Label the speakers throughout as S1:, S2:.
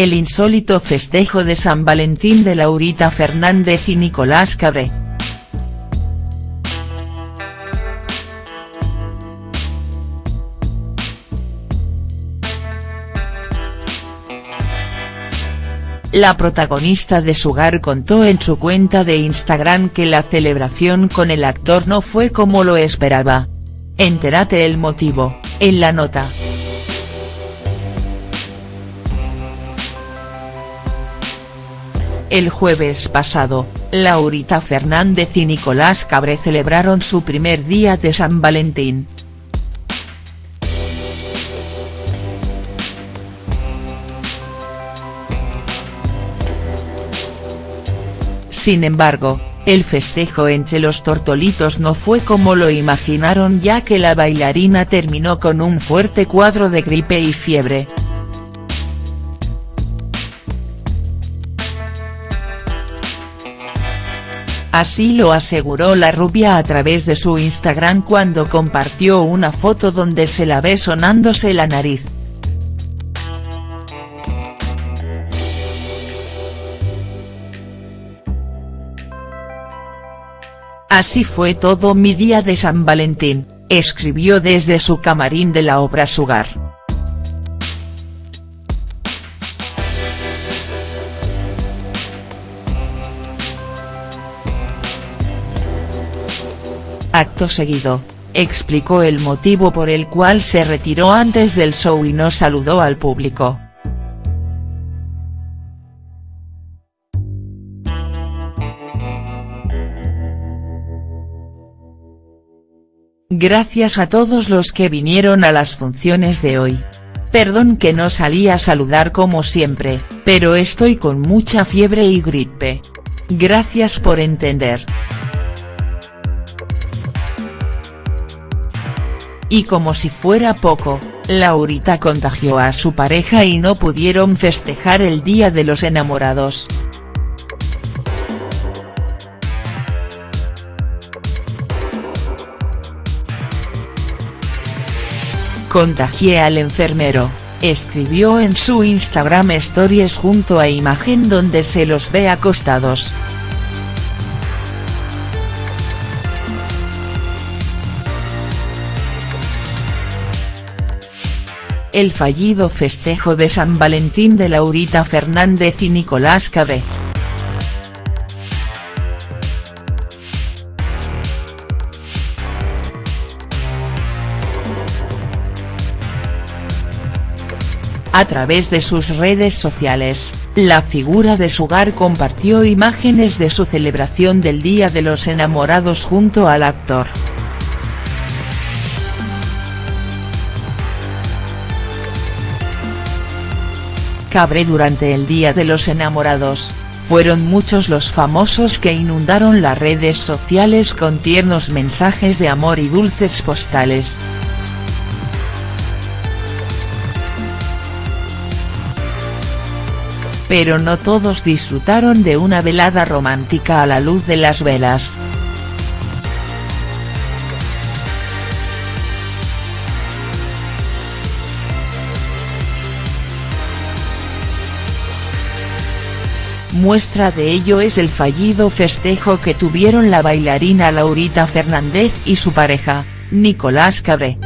S1: El insólito festejo de San Valentín de Laurita Fernández y Nicolás Cabré. La protagonista de Sugar contó en su cuenta de Instagram que la celebración con el actor no fue como lo esperaba. Entérate el motivo, en la nota. El jueves pasado, Laurita Fernández y Nicolás Cabré celebraron su primer día de San Valentín. Sin embargo, el festejo entre los tortolitos no fue como lo imaginaron ya que la bailarina terminó con un fuerte cuadro de gripe y fiebre. Así lo aseguró la rubia a través de su Instagram cuando compartió una foto donde se la ve sonándose la nariz. Así fue todo mi día de San Valentín, escribió desde su camarín de la obra Sugar. Acto seguido, explicó el motivo por el cual se retiró antes del show y no saludó al público. Gracias a todos los que vinieron a las funciones de hoy. Perdón que no salí a saludar como siempre, pero estoy con mucha fiebre y gripe. Gracias por entender. Y como si fuera poco, Laurita contagió a su pareja y no pudieron festejar el Día de los Enamorados. Contagié al enfermero, escribió en su Instagram Stories junto a imagen donde se los ve acostados. El fallido festejo de San Valentín de Laurita Fernández y Nicolás Cabré. A través de sus redes sociales, la figura de Sugar compartió imágenes de su celebración del Día de los Enamorados junto al actor. Cabré durante el Día de los Enamorados, fueron muchos los famosos que inundaron las redes sociales con tiernos mensajes de amor y dulces postales. pero no todos disfrutaron de una velada romántica a la luz de las velas. Muestra de ello es el fallido festejo que tuvieron la bailarina Laurita Fernández y su pareja, Nicolás Cabré.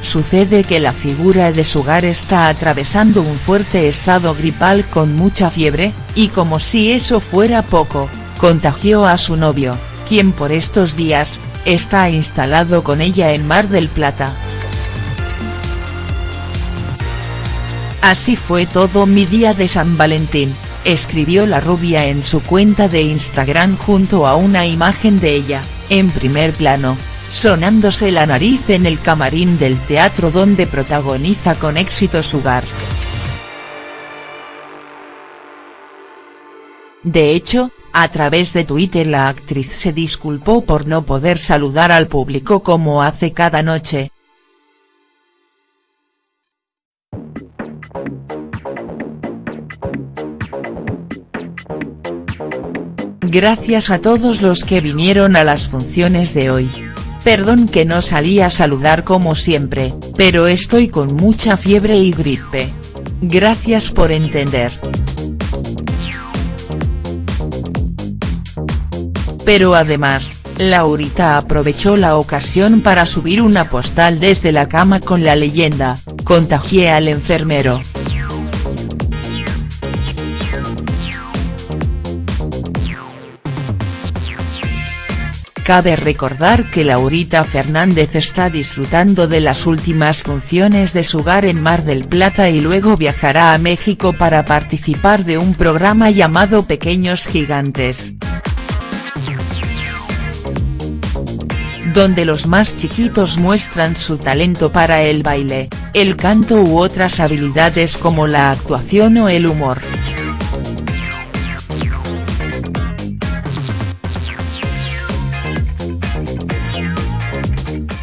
S1: Sucede que la figura de Sugar está atravesando un fuerte estado gripal con mucha fiebre, y como si eso fuera poco, contagió a su novio, quien por estos días, está instalado con ella en Mar del Plata. Así fue todo mi día de San Valentín, escribió la rubia en su cuenta de Instagram junto a una imagen de ella, en primer plano, sonándose la nariz en el camarín del teatro donde protagoniza con éxito Sugar. De hecho, a través de Twitter la actriz se disculpó por no poder saludar al público como hace cada noche. Gracias a todos los que vinieron a las funciones de hoy. Perdón que no salí a saludar como siempre, pero estoy con mucha fiebre y gripe. Gracias por entender. Pero además, Laurita aprovechó la ocasión para subir una postal desde la cama con la leyenda, contagié al enfermero. Cabe recordar que Laurita Fernández está disfrutando de las últimas funciones de su hogar en Mar del Plata y luego viajará a México para participar de un programa llamado Pequeños Gigantes. Donde los más chiquitos muestran su talento para el baile, el canto u otras habilidades como la actuación o el humor.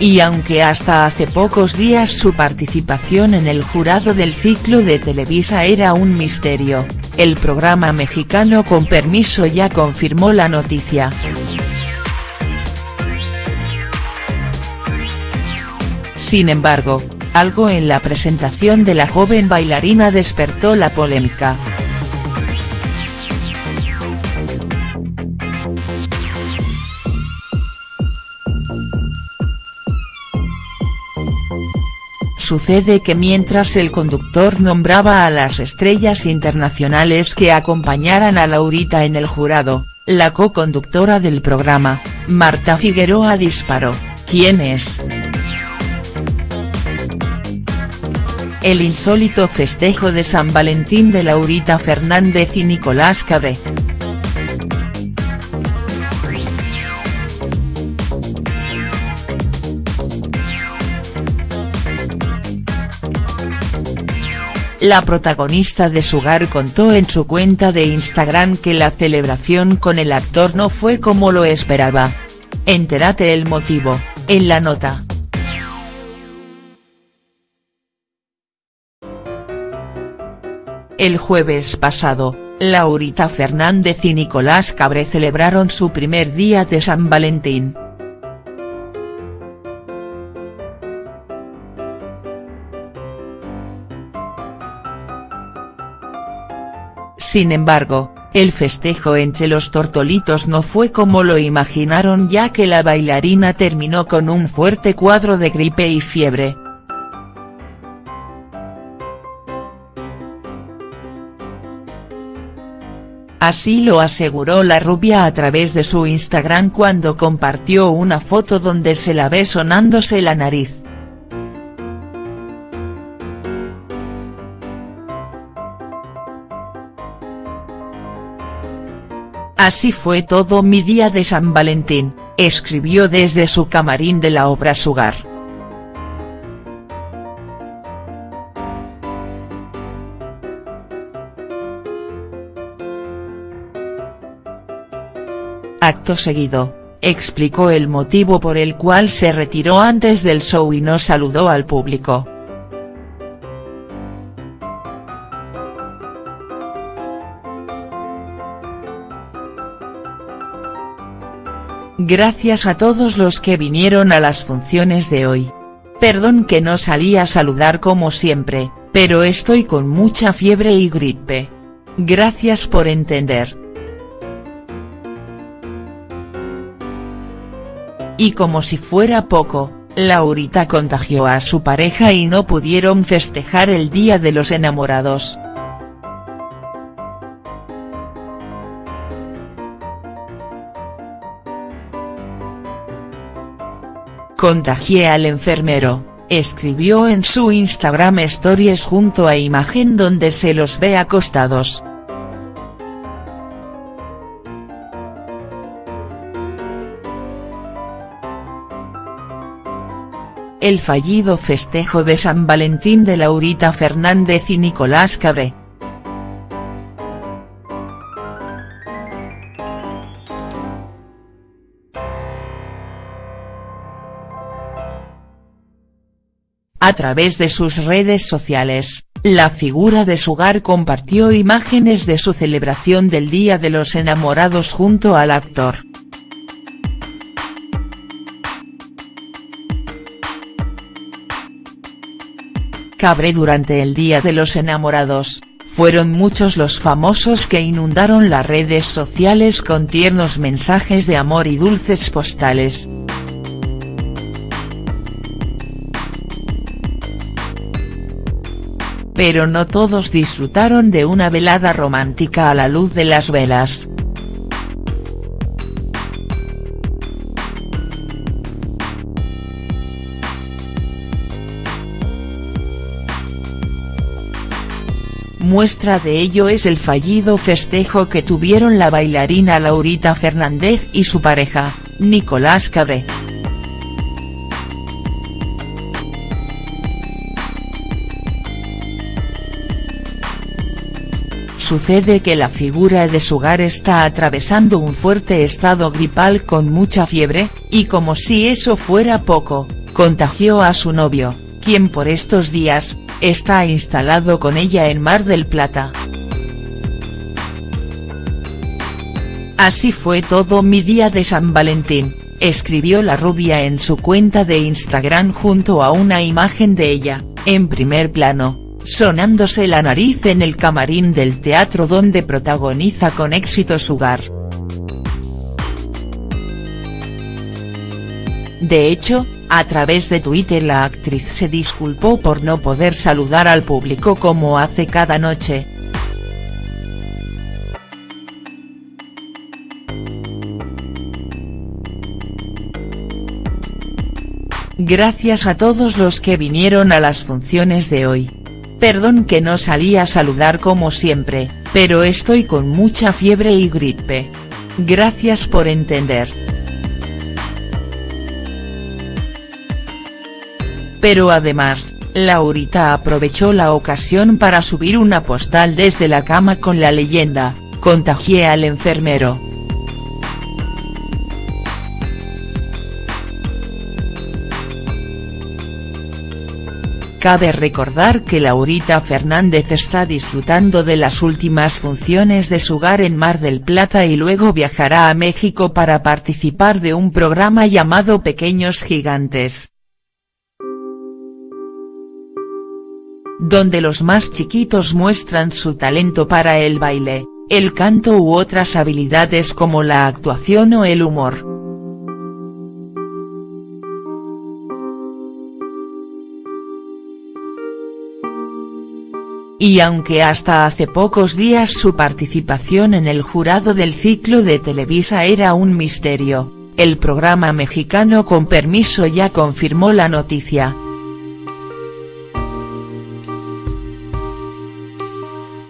S1: Y aunque hasta hace pocos días su participación en el jurado del ciclo de Televisa era un misterio, el programa mexicano con permiso ya confirmó la noticia. Sin embargo, algo en la presentación de la joven bailarina despertó la polémica. Sucede que mientras el conductor nombraba a las estrellas internacionales que acompañaran a Laurita en el jurado, la co-conductora del programa, Marta Figueroa disparó, ¿quién es?. El insólito festejo de San Valentín de Laurita Fernández y Nicolás Cabré. La protagonista de Sugar contó en su cuenta de Instagram que la celebración con el actor no fue como lo esperaba. Entérate el motivo, en la nota. El jueves pasado, Laurita Fernández y Nicolás Cabré celebraron su primer día de San Valentín. Sin embargo, el festejo entre los tortolitos no fue como lo imaginaron ya que la bailarina terminó con un fuerte cuadro de gripe y fiebre. Así lo aseguró la rubia a través de su Instagram cuando compartió una foto donde se la ve sonándose la nariz. Así fue todo mi día de San Valentín, escribió desde su camarín de la obra Sugar. Acto seguido, explicó el motivo por el cual se retiró antes del show y no saludó al público. Gracias a todos los que vinieron a las funciones de hoy. Perdón que no salí a saludar como siempre, pero estoy con mucha fiebre y gripe. Gracias por entender. Y como si fuera poco, Laurita contagió a su pareja y no pudieron festejar el Día de los Enamorados. Contagié al enfermero, escribió en su Instagram Stories junto a imagen donde se los ve acostados. El fallido festejo de San Valentín de Laurita Fernández y Nicolás Cabré. A través de sus redes sociales, la figura de Sugar compartió imágenes de su celebración del Día de los Enamorados junto al actor. Cabré durante el Día de los Enamorados, fueron muchos los famosos que inundaron las redes sociales con tiernos mensajes de amor y dulces postales. Pero no todos disfrutaron de una velada romántica a la luz de las velas. Muestra de ello es el fallido festejo que tuvieron la bailarina Laurita Fernández y su pareja, Nicolás Cabré. Sucede que la figura de Sugar está atravesando un fuerte estado gripal con mucha fiebre, y como si eso fuera poco, contagió a su novio, quien por estos días, está instalado con ella en Mar del Plata. Así fue todo mi día de San Valentín, escribió la rubia en su cuenta de Instagram junto a una imagen de ella, en primer plano, sonándose la nariz en el camarín del teatro donde protagoniza con éxito su hogar. De hecho, a través de Twitter la actriz se disculpó por no poder saludar al público como hace cada noche. Gracias a todos los que vinieron a las funciones de hoy. Perdón que no salí a saludar como siempre, pero estoy con mucha fiebre y gripe. Gracias por entender. Pero además, Laurita aprovechó la ocasión para subir una postal desde la cama con la leyenda, contagié al enfermero. Cabe recordar que Laurita Fernández está disfrutando de las últimas funciones de su hogar en Mar del Plata y luego viajará a México para participar de un programa llamado Pequeños Gigantes. Donde los más chiquitos muestran su talento para el baile, el canto u otras habilidades como la actuación o el humor. Y aunque hasta hace pocos días su participación en el jurado del ciclo de Televisa era un misterio, el programa mexicano con permiso ya confirmó la noticia.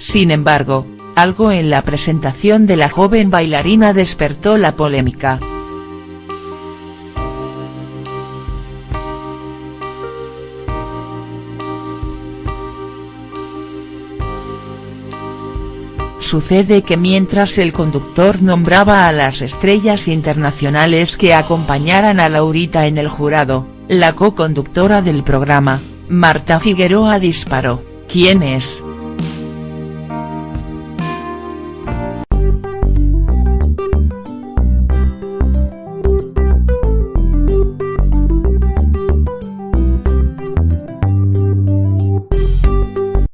S1: Sin embargo, algo en la presentación de la joven bailarina despertó la polémica. Sucede que mientras el conductor nombraba a las estrellas internacionales que acompañaran a Laurita en el jurado, la co-conductora del programa, Marta Figueroa disparó, ¿quién es?.